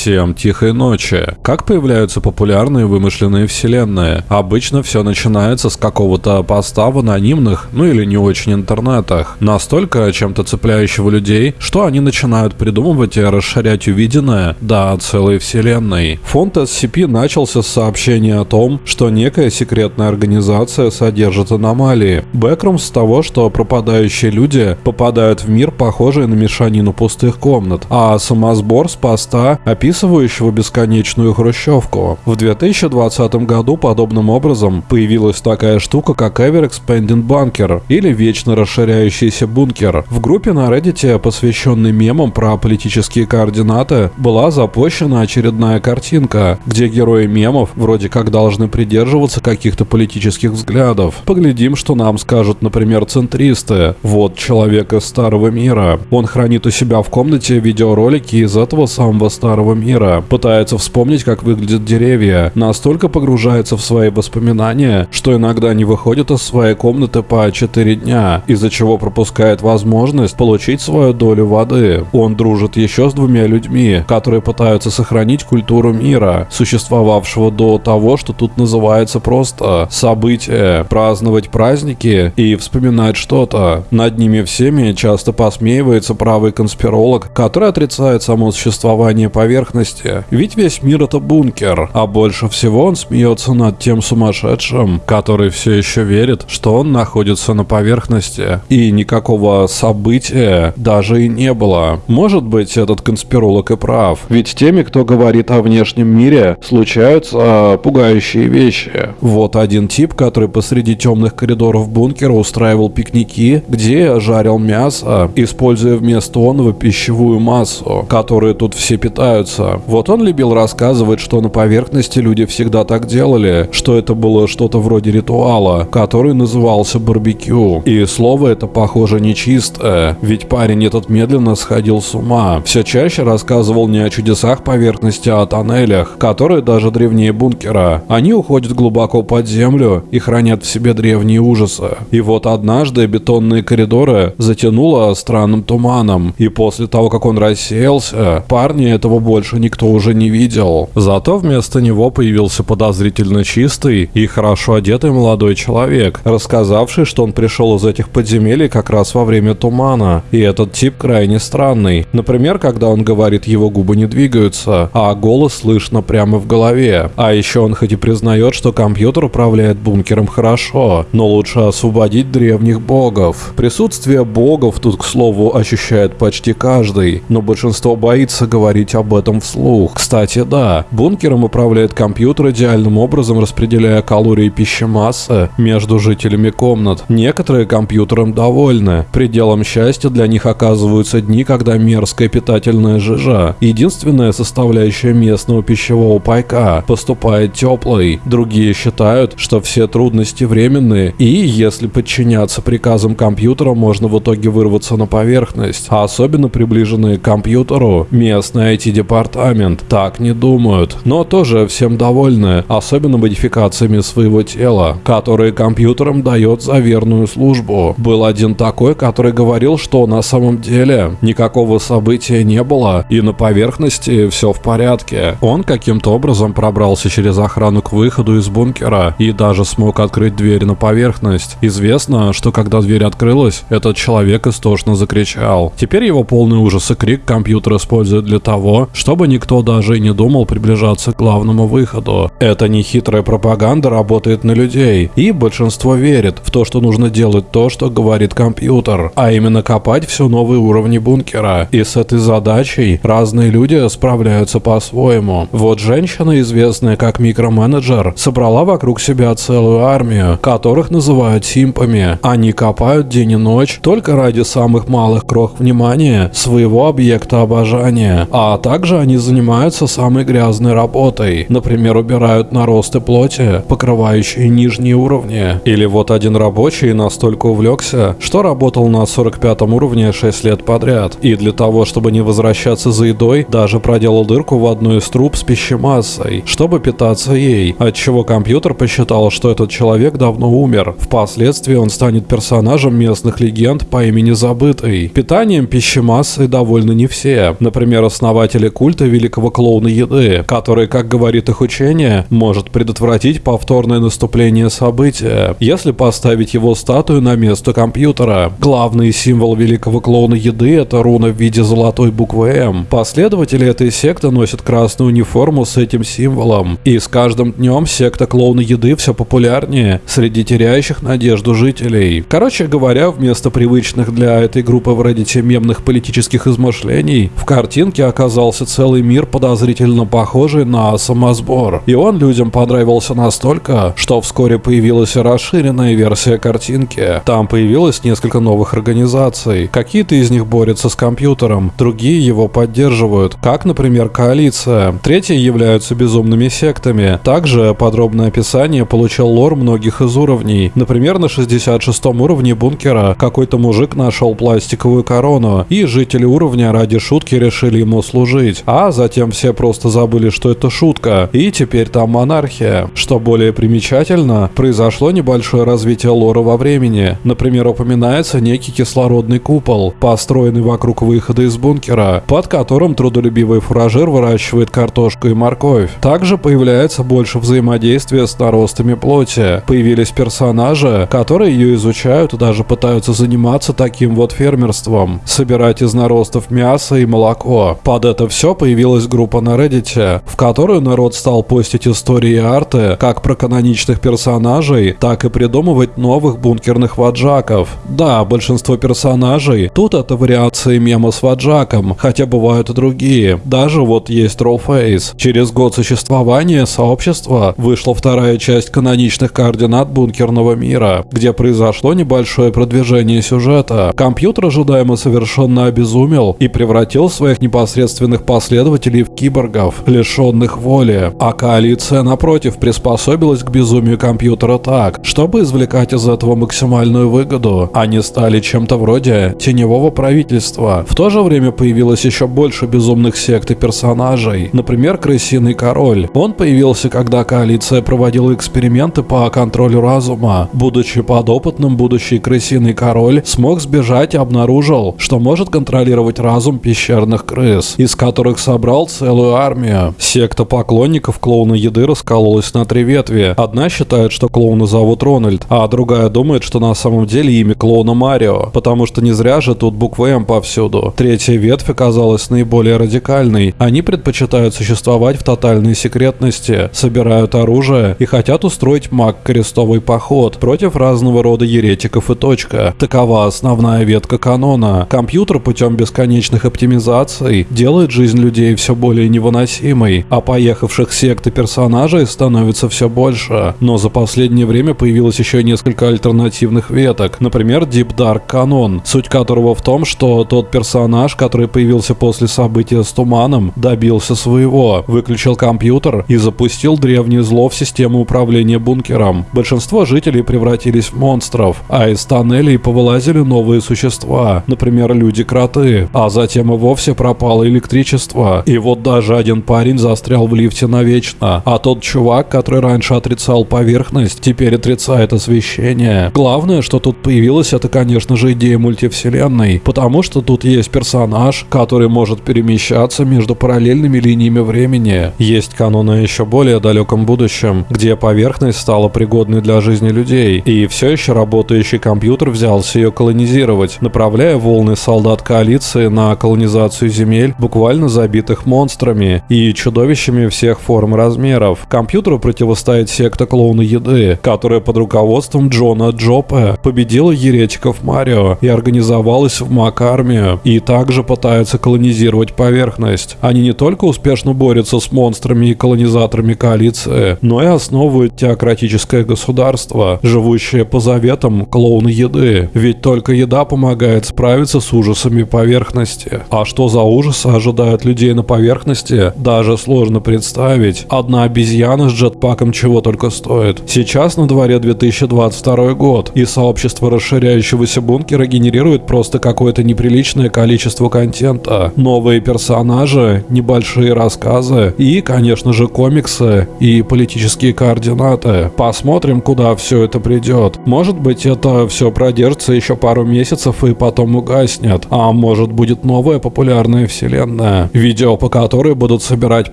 Всем тихой ночи. Как появляются популярные вымышленные вселенные? Обычно все начинается с какого-то поста в анонимных, ну или не очень интернетах. Настолько чем-то цепляющего людей, что они начинают придумывать и расширять увиденное до целой вселенной. Фонд SCP начался с сообщения о том, что некая секретная организация содержит аномалии. Бэкрум с того, что пропадающие люди попадают в мир, похожий на мешанину пустых комнат, а самосбор с поста описывающего бесконечную хрущевку. В 2020 году подобным образом появилась такая штука, как Ever Expanding Bunker или Вечно расширяющийся бункер. В группе на Reddit, посвященной мемам про политические координаты, была запущена очередная картинка, где герои мемов вроде как должны придерживаться каких-то политических взглядов. Поглядим, что нам скажут, например, центристы. Вот человек из старого мира. Он хранит у себя в комнате видеоролики из этого самого старого мира, пытается вспомнить, как выглядят деревья, настолько погружается в свои воспоминания, что иногда не выходит из своей комнаты по 4 дня, из-за чего пропускает возможность получить свою долю воды. Он дружит еще с двумя людьми, которые пытаются сохранить культуру мира, существовавшего до того, что тут называется просто событие, праздновать праздники и вспоминать что-то. Над ними всеми часто посмеивается правый конспиролог, который отрицает само существование поверхности поверхности, ведь весь мир это бункер, а больше всего он смеется над тем сумасшедшим, который все еще верит, что он находится на поверхности, и никакого события даже и не было. Может быть, этот конспиролог и прав, ведь теми, кто говорит о внешнем мире, случаются пугающие вещи. Вот один тип, который посреди темных коридоров бункера устраивал пикники, где жарил мясо, используя вместо онова пищевую массу, которую тут все питаются нравится. Вот он любил рассказывать, что на поверхности люди всегда так делали, что это было что-то вроде ритуала, который назывался барбекю. И слово это, похоже, нечистое, ведь парень этот медленно сходил с ума. Все чаще рассказывал не о чудесах поверхности, а о тоннелях, которые даже древнее бункера. Они уходят глубоко под землю и хранят в себе древние ужасы. И вот однажды бетонные коридоры затянуло странным туманом, и после того, как он рассеялся, парни этого больше больше никто уже не видел. Зато вместо него появился подозрительно чистый и хорошо одетый молодой человек, рассказавший, что он пришел из этих подземелий как раз во время тумана. И этот тип крайне странный. Например, когда он говорит, его губы не двигаются, а голос слышно прямо в голове. А еще он хоть и признает, что компьютер управляет бункером хорошо, но лучше освободить древних богов. Присутствие богов тут, к слову, ощущает почти каждый, но большинство боится говорить об этом этом вслух. Кстати, да, бункером управляет компьютер идеальным образом распределяя калории пищи массы между жителями комнат. Некоторые компьютером довольны. Пределом счастья для них оказываются дни, когда мерзкая питательная жижа, единственная составляющая местного пищевого пайка, поступает теплой. Другие считают, что все трудности временные, и если подчиняться приказам компьютера, можно в итоге вырваться на поверхность. А особенно приближенные к компьютеру, местные IT-департаменты департамент так не думают, но тоже всем довольны, особенно модификациями своего тела, которые компьютерам дает за верную службу. Был один такой, который говорил, что на самом деле никакого события не было, и на поверхности все в порядке. Он каким-то образом пробрался через охрану к выходу из бункера и даже смог открыть дверь на поверхность. Известно, что когда дверь открылась, этот человек истошно закричал. Теперь его полный ужас и крик компьютер использует для того, чтобы чтобы никто даже не думал приближаться к главному выходу. Эта нехитрая пропаганда работает на людей, и большинство верит в то, что нужно делать то, что говорит компьютер, а именно копать все новые уровни бункера. И с этой задачей разные люди справляются по-своему. Вот женщина, известная как микроменеджер, собрала вокруг себя целую армию, которых называют симпами. Они копают день и ночь только ради самых малых крох внимания своего объекта обожания, а также они занимаются самой грязной работой. Например, убирают наросты плоти, покрывающие нижние уровни. Или вот один рабочий настолько увлекся, что работал на 45 уровне 6 лет подряд. И для того, чтобы не возвращаться за едой, даже проделал дырку в одну из труб с пищемассой, чтобы питаться ей, отчего компьютер посчитал, что этот человек давно умер. Впоследствии он станет персонажем местных легенд по имени Забытый. Питанием пищемассой довольны не все. Например, основатели культа культа великого клоуна еды, который, как говорит их учение, может предотвратить повторное наступление события, если поставить его статую на место компьютера. Главный символ великого клоуна еды – это руна в виде золотой буквы М. Последователи этой секты носят красную униформу с этим символом, и с каждым днем секта клоуна еды все популярнее среди теряющих надежду жителей. Короче говоря, вместо привычных для этой группы в Reddit мемных политических измышлений, в картинке оказался целый мир подозрительно похожий на самосбор. И он людям понравился настолько, что вскоре появилась расширенная версия картинки. Там появилось несколько новых организаций. Какие-то из них борются с компьютером, другие его поддерживают, как, например, коалиция. Третьи являются безумными сектами. Также подробное описание получил лор многих из уровней. Например, на 66 уровне бункера какой-то мужик нашел пластиковую корону, и жители уровня ради шутки решили ему служить. А затем все просто забыли, что это шутка, и теперь там монархия. Что более примечательно, произошло небольшое развитие лора во времени. Например, упоминается некий кислородный купол, построенный вокруг выхода из бункера, под которым трудолюбивый фуражир выращивает картошку и морковь. Также появляется больше взаимодействия с наростами плоти. Появились персонажи, которые ее изучают и даже пытаются заниматься таким вот фермерством. Собирать из наростов мясо и молоко. Под это все появилась группа на Reddit, в которую народ стал постить истории арты как про каноничных персонажей, так и придумывать новых бункерных ваджаков. Да, большинство персонажей тут это вариации мема с ваджаком, хотя бывают и другие. Даже вот есть Trollface. Через год существования сообщества вышла вторая часть каноничных координат бункерного мира, где произошло небольшое продвижение сюжета. Компьютер ожидаемо совершенно обезумел и превратил своих непосредственных последователей в киборгов, лишенных воли. А коалиция, напротив, приспособилась к безумию компьютера так, чтобы извлекать из этого максимальную выгоду. Они стали чем-то вроде теневого правительства. В то же время появилось еще больше безумных сект и персонажей. Например, Крысиный Король. Он появился, когда коалиция проводила эксперименты по контролю разума. Будучи подопытным, будущий Крысиный Король смог сбежать и обнаружил, что может контролировать разум пещерных крыс, из которых собрал целую армию. Секта поклонников клоуна еды раскололась на три ветви. Одна считает, что клоуна зовут Рональд, а другая думает, что на самом деле имя клоуна Марио, потому что не зря же тут буквы М повсюду. Третья ветвь оказалась наиболее радикальной. Они предпочитают существовать в тотальной секретности, собирают оружие и хотят устроить маг-крестовый поход против разного рода еретиков и точка. Такова основная ветка канона. Компьютер путем бесконечных оптимизаций делает жизнь людей все более невыносимой, а поехавших сект и персонажей становится все больше. Но за последнее время появилось еще несколько альтернативных веток, например, Deep Dark Canon, суть которого в том, что тот персонаж, который появился после события с Туманом, добился своего, выключил компьютер и запустил древнее зло в систему управления бункером. Большинство жителей превратились в монстров, а из тоннелей повылазили новые существа, например, люди-кроты, а затем и вовсе пропало электричество. И вот даже один парень застрял в лифте навечно, а тот чувак, который раньше отрицал поверхность, теперь отрицает освещение. Главное, что тут появилась, это, конечно же, идея мультивселенной, потому что тут есть персонаж, который может перемещаться между параллельными линиями времени. Есть каноны еще более далеком будущем, где поверхность стала пригодной для жизни людей, и все еще работающий компьютер взялся ее колонизировать, направляя волны солдат коалиции на колонизацию земель, буквально забитых монстрами и чудовищами всех форм и размеров. Компьютеру противостоит секта клоуна еды, которая под руководством Джона Джопе победила еретиков Марио и организовалась в Мак-армию, и также пытается колонизировать поверхность. Они не только успешно борются с монстрами и колонизаторами коалиции, но и основывают теократическое государство, живущее по заветам клоуна еды. Ведь только еда помогает справиться с ужасами поверхности. А что за ужасы ожидают людей на поверхности, даже сложно представить. Одна обезьяна с джетпаком чего только стоит. Сейчас на дворе 2022 год, и сообщество расширяющегося бункера генерирует просто какое-то неприличное количество контента. Новые персонажи, небольшие рассказы и, конечно же, комиксы и политические координаты. Посмотрим, куда все это придет. Может быть, это все продержится еще пару месяцев и потом угаснет. А может будет новая популярная вселенная. Видео по которой будут собирать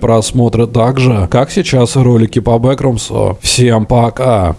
просмотры так же, как сейчас ролики по Бэкрумсу. Всем пока!